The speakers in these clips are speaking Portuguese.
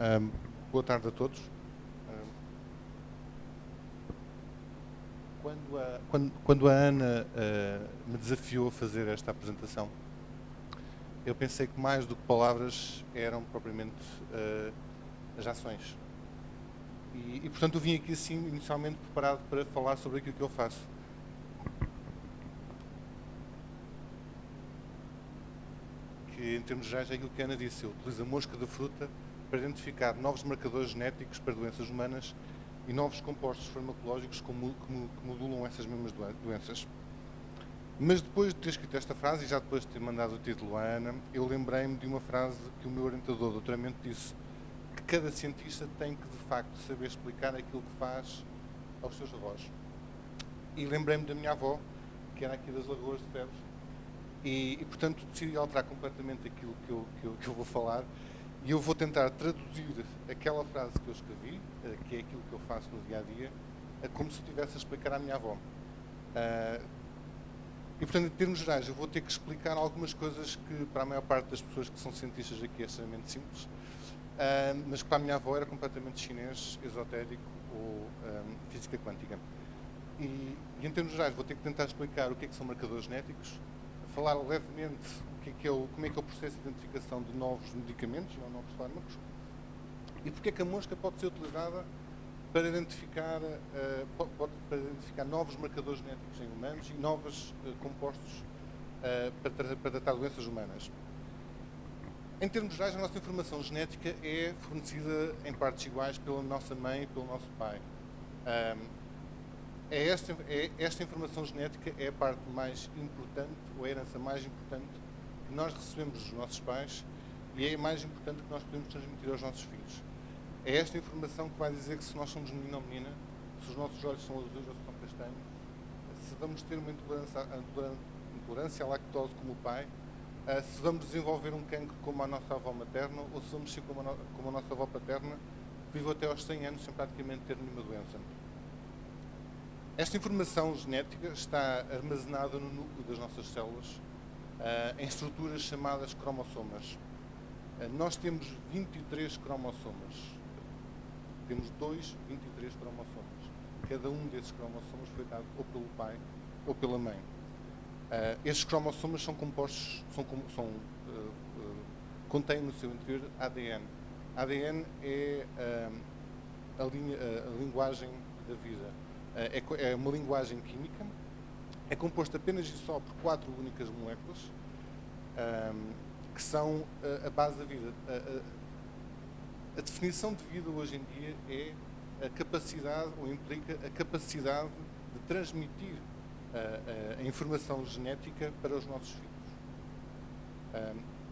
Um, boa tarde a todos. Um, quando, a, quando, quando a Ana uh, me desafiou a fazer esta apresentação, eu pensei que mais do que palavras eram propriamente uh, as ações. E, e, portanto eu vim aqui assim inicialmente preparado para falar sobre aquilo que eu faço. Que em termos gerais é aquilo que a Ana disse, eu utilizo a mosca da fruta para identificar novos marcadores genéticos para doenças humanas e novos compostos farmacológicos que modulam essas mesmas doenças. Mas depois de ter escrito esta frase, e já depois de ter mandado o título à Ana, eu lembrei-me de uma frase que o meu orientador de doutoramento disse, que cada cientista tem que, de facto, saber explicar aquilo que faz aos seus avós. E lembrei-me da minha avó, que era aqui das Lagoas de Febres, e, e, portanto decidi alterar completamente aquilo que eu, que eu, que eu vou falar e eu vou tentar traduzir aquela frase que eu escrevi, eh, que é aquilo que eu faço no dia a dia, como se estivesse a explicar à minha avó. Uh, e, portanto, em termos gerais, eu vou ter que explicar algumas coisas que, para a maior parte das pessoas que são cientistas aqui, é extremamente simples, uh, mas que para a minha avó era completamente chinês, esotérico ou física quântica. E, em termos gerais, vou ter que tentar explicar o que, é que são marcadores genéticos, falar levemente que é que é o, como é que é o processo de identificação de novos medicamentos, ou novos fármacos, e porque é que a mosca pode ser utilizada para identificar, uh, pode, para identificar novos marcadores genéticos em humanos e novos uh, compostos uh, para, para tratar doenças humanas. Em termos gerais, a nossa informação genética é fornecida em partes iguais pela nossa mãe e pelo nosso pai. Um, é esta, é, esta informação genética é a parte mais importante, ou a herança mais importante que nós recebemos dos nossos pais e é mais importante que nós podemos transmitir aos nossos filhos. É esta informação que vai dizer que se nós somos menino ou menina, se os nossos olhos são azuis ou se são castanhos, se vamos ter uma intolerância, intolerância à lactose como o pai, se vamos desenvolver um cancro como a nossa avó materna ou se vamos ser como a, como a nossa avó paterna, que viveu até aos 100 anos sem praticamente ter nenhuma doença. Esta informação genética está armazenada no núcleo das nossas células uh, em estruturas chamadas cromossomas. Uh, nós temos 23 cromossomas. Temos dois 23 cromossomas. Cada um desses cromossomas foi dado ou pelo pai ou pela mãe. Uh, estes cromossomas são compostos, são, são uh, uh, contêm no seu interior ADN. ADN é a, linha, a, linguagem da vida. É, é, uma linguagem química é composto apenas e só por quatro únicas moléculas que são a, base da vida. A, definição de vida hoje em dia é a capacidade, ou implica a capacidade de transmitir a, informação genética para os nossos filhos.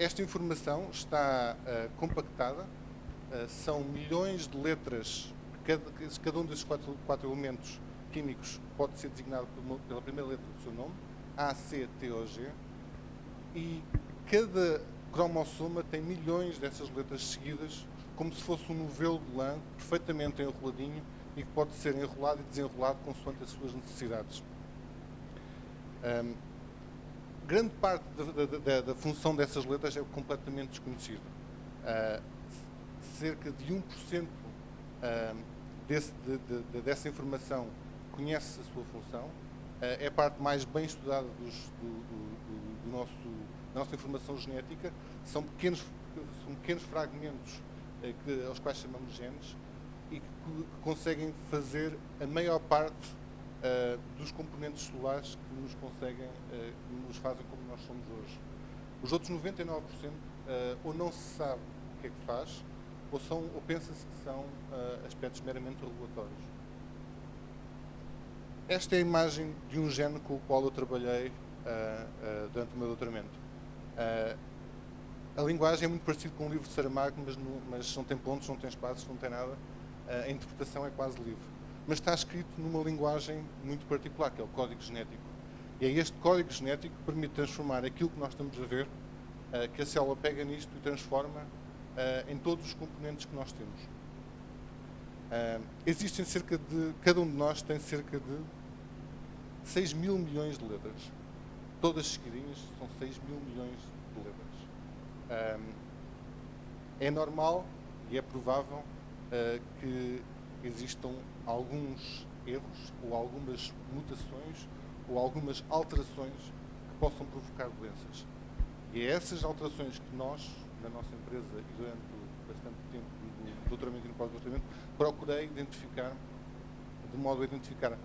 Esta informação está uh, compactada, uh, são milhões de letras, cada, cada um desses quatro, quatro elementos químicos pode ser designado pela primeira letra do seu nome, A, C, T ou G, e cada cromossoma tem milhões dessas letras seguidas, como se fosse um novelo de lã perfeitamente enroladinho e que pode ser enrolado e desenrolado consoante as suas necessidades. Um, grande parte da, da, da, função dessas letras é completamente desconhecida. Uh, cerca de 1% uh, desse, de, de, dessa informação conhece a sua função, eh, é a parte mais bem estudada dos, do, do, do nosso, da nossa informação genética, são pequenos, são pequenos fragmentos eh, que, aos quais chamamos genes e que, que conseguem fazer a maior parte uh, dos componentes celulares que nos conseguem, que nos fazem como nós somos hoje. Os outros 99% uh, ou não se sabe o que é que faz, ou, são, ou pensa-se que são aspectos meramente regulatórios. Esta é a imagem de um gene com o qual eu trabalhei uh, uh, durante o meu doutoramento. Uh, a linguagem é muito parecida com um livro de Saramago, mas, no, mas não tem pontos, não tem espaços, não tem nada. a interpretação é quase livre. Mas está escrito numa linguagem muito particular, que é o código genético. E é este código genético que permite transformar aquilo que nós estamos a ver, que a célula pega nisto e transforma em todos os componentes que nós temos. existem cerca de, cada um de nós tem cerca de 6 mil milhões de letras. Todas seguidinhas são 6 mil milhões de letras. Um, é normal E é provável uh, que existam alguns erros ou algumas mutações ou algumas alterações que possam provocar doenças. E é essas alterações que nós, na nossa empresa e durante bastante tempo do doutoramento e no pós-doutoramento, procurei identificar, de modo a identificar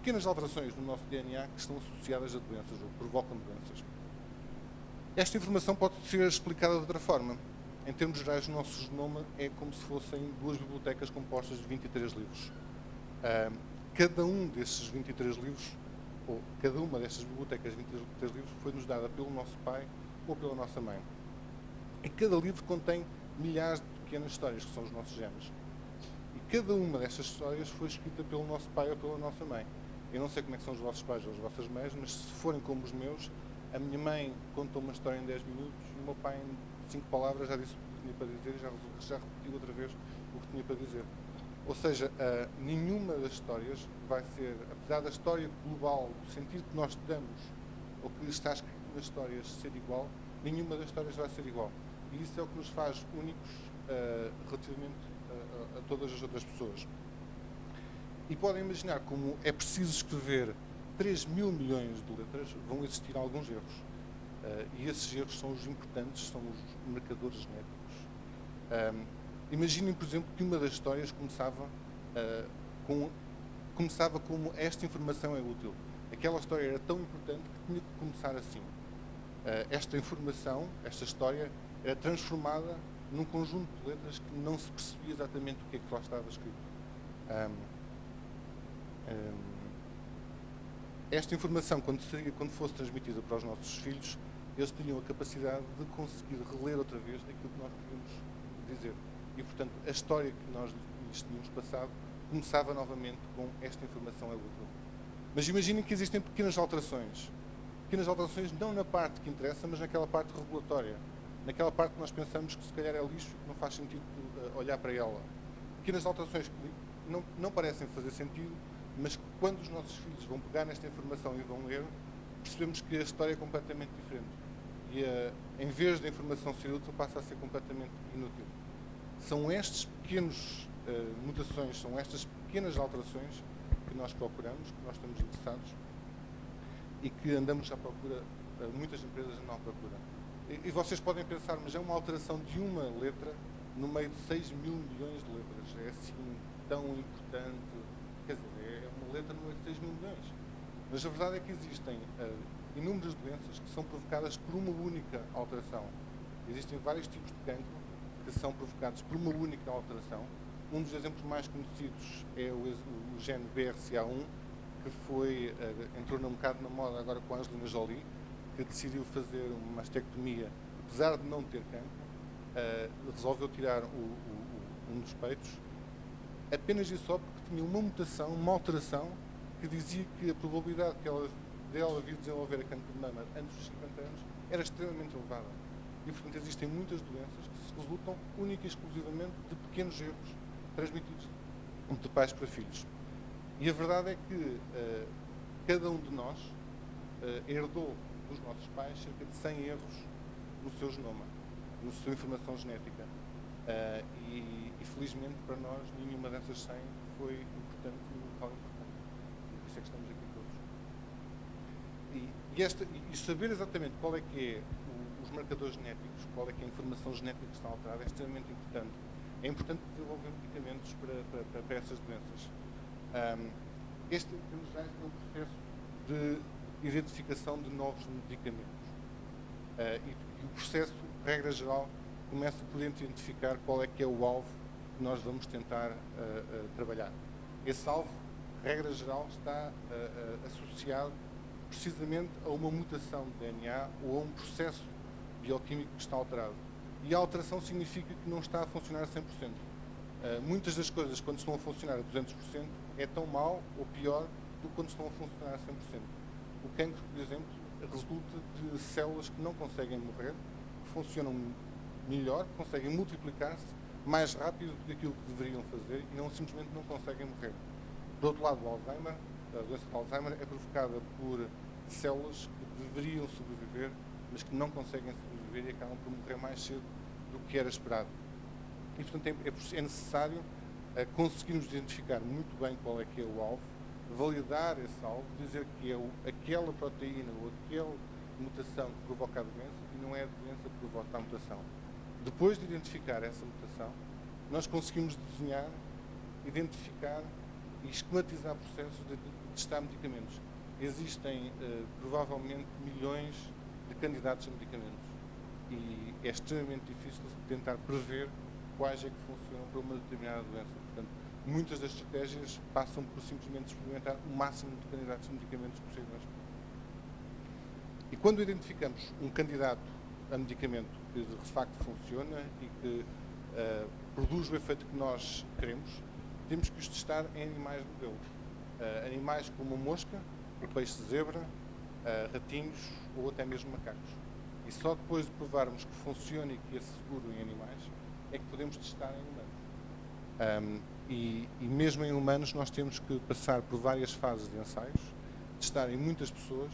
pequenas alterações no nosso DNA que estão associadas a doenças ou provocam doenças. Esta informação pode ser explicada de outra forma. Em termos gerais, o nosso genoma é como se fossem duas bibliotecas compostas de 23 livros. Cada um desses 23 livros, ou cada uma destas bibliotecas de 23 livros, foi-nos dada pelo nosso pai ou pela nossa mãe. E cada livro contém milhares de pequenas histórias, que são os nossos genes. E cada uma destas histórias foi escrita pelo nosso pai ou pela nossa mãe. Eu não sei como é são os vossos pais ou as vossas mães, mas se forem como os meus, a minha mãe contou uma história em 10 minutos e o meu pai em 5 palavras já disse o que tinha para dizer e já, já repetiu outra vez o que tinha para dizer. Ou seja, uh, nenhuma das histórias vai ser, apesar da história global, do sentido que nós damos, ou que está escrito nas histórias ser igual, nenhuma das histórias vai ser igual. E isso é o que nos faz únicos uh, relativamente a, a, todas as outras pessoas. E podem imaginar como é preciso escrever 3 mil milhões de letras, vão existir alguns erros. Uh, e esses erros são os importantes, são os marcadores genéticos. Um, imaginem, por exemplo, que uma das histórias começava, uh, com, começava como esta informação é útil. Aquela história era tão importante que tinha que começar assim. Uh, esta informação, esta história, era transformada num conjunto de letras que não se percebia exatamente o que é que lá estava escrito. Um, um, esta informação, quando, seria, quando fosse transmitida para os nossos filhos, eles teriam a capacidade de conseguir reler outra vez aquilo que nós queríamos dizer. E, portanto, a história que nós lhes tínhamos passado começava novamente com esta informação é útil. Mas imaginem que existem pequenas alterações. Pequenas alterações não na parte que interessa, mas naquela parte regulatória. Naquela parte que nós pensamos que se calhar é lixo e que não faz sentido uh, olhar para ela. Pequenas alterações que não, não parecem fazer sentido, mas quando os nossos filhos vão pegar nesta informação e vão ler, percebemos que a história é completamente diferente. E a, em vez da informação ser útil, passa a ser completamente inútil. São estes pequenos uh, mutações, são estas pequenas alterações que nós procuramos, que nós estamos interessados e que andamos à procura, uh, muitas empresas andam à procura. E, e, vocês podem pensar, mas é uma alteração de uma letra no meio de 6 mil milhões de letras. É assim tão importante é uma letra de 6 mil milhões. Mas a verdade é que existem uh, inúmeras doenças que são provocadas por uma única alteração. Existem vários tipos de cancro que são provocados por uma única alteração. Um dos exemplos mais conhecidos é o, o gene BRCA1, que foi, uh, entrou um bocado na moda agora com a Angelina Jolie, que decidiu fazer uma mastectomia, apesar de não ter cancro, uh, resolveu tirar o, um dos peitos apenas e só porque tinha uma mutação, uma alteração, que dizia que a probabilidade que ela, dela vir desenvolver a cancro de mama antes dos 50 anos era extremamente elevada. E, portanto, existem muitas doenças que se resultam única e exclusivamente de pequenos erros transmitidos de pais para filhos. E a verdade é que uh, cada um de nós uh, herdou dos nossos pais cerca de 100 erros no seu genoma, na sua informação genética. Uh, e, e, felizmente para nós nenhuma dessas 100 foi no local importante. Por isso é que estamos aqui todos. E, e, esta, e saber exatamente qual é que é o, os marcadores genéticos, qual é que é a informação genética que está alterada é extremamente importante. É importante desenvolver medicamentos para, para, para essas doenças. Um, este, é um processo de identificação de novos medicamentos. Uh, e, e o processo, regra geral, começa por identificar qual é que é o alvo que nós vamos tentar uh, uh, trabalhar. Esse alvo, regra geral, está uh, associado precisamente a uma mutação de DNA ou a um processo bioquímico que está alterado. E a alteração significa que não está a funcionar a 100%. muitas das coisas, quando estão a funcionar a 200%, é tão mal ou pior do que quando estão a funcionar a 100%. O cancro, por exemplo, resulta de células que não conseguem morrer, que funcionam melhor, conseguem multiplicar-se mais rápido do que aquilo que deveriam fazer e não simplesmente não conseguem morrer. Do outro lado, o Alzheimer, a doença de Alzheimer é provocada por células que deveriam sobreviver, mas que não conseguem sobreviver e acabam por morrer mais cedo do que era esperado. e, portanto, é, é, é necessário uh, conseguirmos identificar muito bem qual é que é o alvo, validar esse alvo, dizer que é aquela proteína ou aquela mutação que provoca a doença e não é a doença que provoca a mutação. Depois de identificar essa mutação, nós conseguimos desenhar, identificar e esquematizar processos de, testar medicamentos. Existem uh, provavelmente milhões de candidatos a medicamentos e é extremamente difícil tentar prever quais é que funcionam para uma determinada doença. Portanto, muitas das estratégias passam por simplesmente experimentar o máximo de candidatos a medicamentos possíveis. E quando identificamos um candidato a medicamento que de facto funciona e que uh, produz o efeito que nós queremos, temos que os testar em animais modelo. Uh, animais como a mosca, o peixe zebra, uh, ratinhos ou até mesmo macacos. E só depois de provarmos que funciona e que é seguro em animais, é que podemos testar em humanos. Um, e, e, mesmo em humanos nós temos que passar por várias fases de ensaios, testar em muitas pessoas,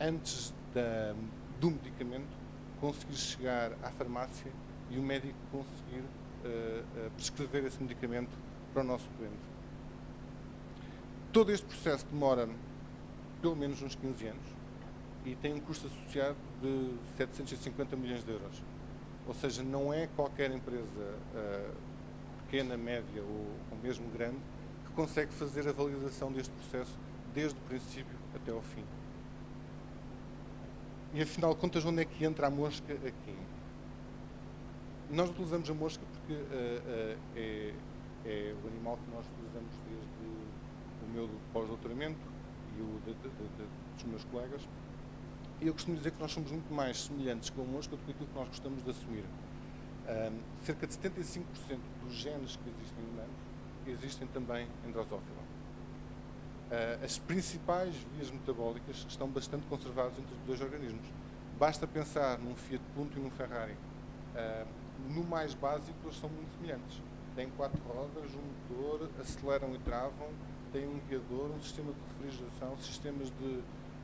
antes da, do medicamento conseguir chegar à farmácia e o médico conseguir uh, prescrever esse medicamento para o nosso doente. Todo este processo demora pelo menos uns 15 anos e tem um custo associado de 750 milhões de euros. Ou seja, não é qualquer empresa uh, pequena, média ou, ou mesmo grande que consegue fazer a validação deste processo desde o princípio até ao fim. E afinal de contas, onde é que entra a mosca aqui? Nós utilizamos a mosca porque uh, uh, é, é, o animal que nós utilizamos desde o meu pós-doutoramento e o de, de, de, dos meus colegas. E eu costumo dizer que nós somos muito mais semelhantes com a mosca do que aquilo que nós gostamos de assumir. Um, cerca de 75% dos genes que existem em humanos existem também em Drosophila. Uh, as principais vias metabólicas estão bastante conservadas entre os dois organismos. Basta pensar num Fiat Punto e num Ferrari. Uh, no mais básico, eles são muito semelhantes. Têm quatro rodas, um motor, aceleram e travam, têm um guiador, um sistema de refrigeração, sistemas de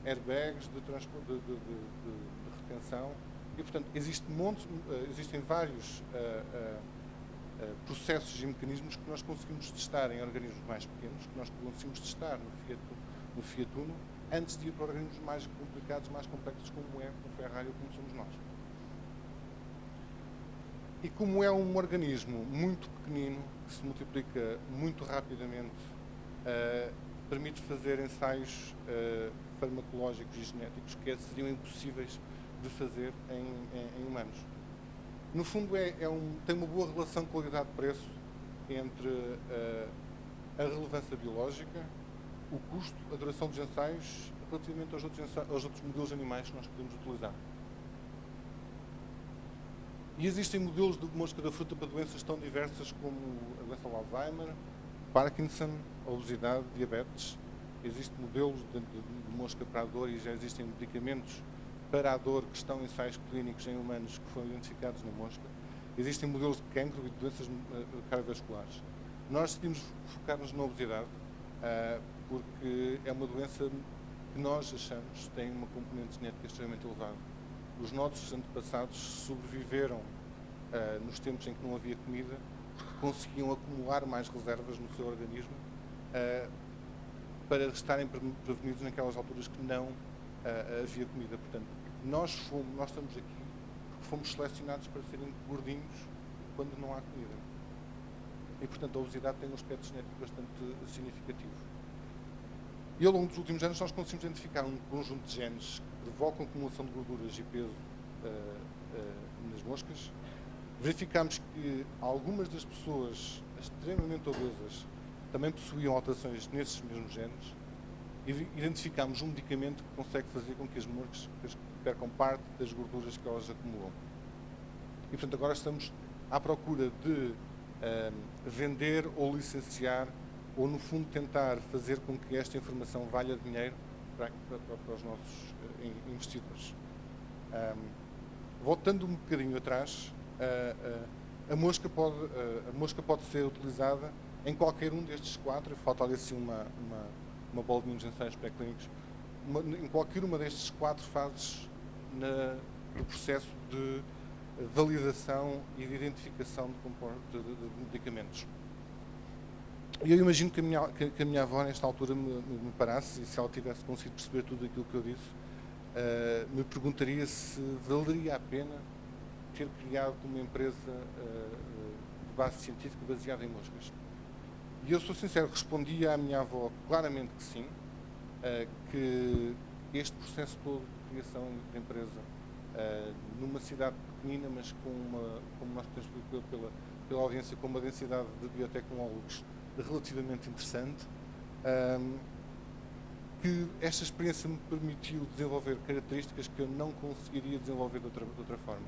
airbags, de, de, de, de retenção. E, portanto, existe montes, uh, existem vários eh, processos e mecanismos que nós conseguimos testar em organismos mais pequenos, que nós conseguimos testar no Fiat, no Fiat Uno, antes de ir para organismos mais complicados, mais complexos, como é o Ferrari ou como somos nós. E como é um organismo muito pequenino, que se multiplica muito rapidamente, uh, permite fazer ensaios uh, farmacológicos e genéticos que seriam impossíveis de fazer em, em, em humanos. No fundo, é, é um, tem uma boa relação qualidade-preço entre uh, a relevância biológica, o custo, a duração dos ensaios, relativamente aos outros, ensaios, aos outros modelos animais que nós podemos utilizar. E existem modelos de mosca da fruta para doenças tão diversas como a doença de Alzheimer, Parkinson, obesidade, diabetes. Existem modelos de, de, de mosca para a dor e já existem medicamentos para a dor que estão em ensaios clínicos em humanos que foram identificados na mosca. Existem modelos de cancro e de doenças eh, cardiovasculares. Nós decidimos focar-nos na obesidade uh, porque é uma doença que nós achamos tem uma componente genética extremamente elevada. Os nossos antepassados sobreviveram uh, nos tempos em que não havia comida porque conseguiam acumular mais reservas no seu organismo para estarem prevenidos naquelas alturas que não havia comida. Portanto, nós, fomos, nós estamos aqui porque fomos selecionados para serem gordinhos quando não há comida. E, portanto, a obesidade tem um aspecto genético bastante significativo. E ao longo dos últimos anos nós conseguimos identificar um conjunto de genes que provocam acumulação de gorduras e peso uh, uh, nas moscas. Verificámos que algumas das pessoas extremamente obesas também possuíam alterações nesses mesmos genes identificamos um medicamento que consegue fazer com que as moscas percam parte das gorduras que elas acumulam. E, portanto, agora estamos à procura de um, vender ou licenciar ou, no fundo, tentar fazer com que esta informação valha dinheiro para, para, para os nossos uh, investidores. Um, voltando um bocadinho atrás, uh, uh, a, mosca pode, a mosca pode ser utilizada em qualquer um destes quatro, falta ali assim uma, uma uma bolinha de ensaios pré-clínicos, em qualquer uma destas quatro fases na, do processo de validação e de identificação de, de, de medicamentos. E eu imagino que a, minha, que a minha avó, nesta altura, me, me, parasse, e se ela tivesse conseguido perceber tudo aquilo que eu disse, uh, me perguntaria se valeria a pena ter criado uma empresa uh, de base científica baseada em moscas. E eu sou sincero, respondi à minha avó claramente que sim, uh, que este processo todo de criação de empresa uh, numa cidade pequenina, mas com uma, como nós temos pela, pela audiência, com uma densidade de biotecnólogos relativamente interessante, um, que esta experiência me permitiu desenvolver características que eu não conseguiria desenvolver de outra, de outra forma.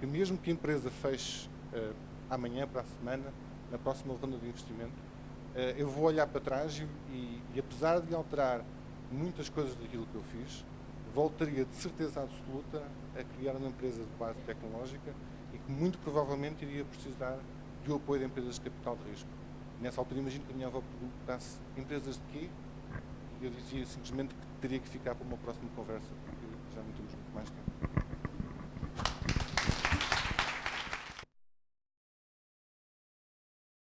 Que mesmo que a empresa feche uh, amanhã, para a semana, na próxima ronda de investimento, eh, eu vou olhar para trás e, e, e, apesar de alterar muitas coisas daquilo que eu fiz, voltaria de certeza absoluta a criar uma empresa de base tecnológica e que muito provavelmente iria precisar do apoio de empresas de capital de risco. Nessa altura imagino que a minha avó perguntasse empresas de quê? E eu dizia simplesmente que teria que ficar para uma próxima conversa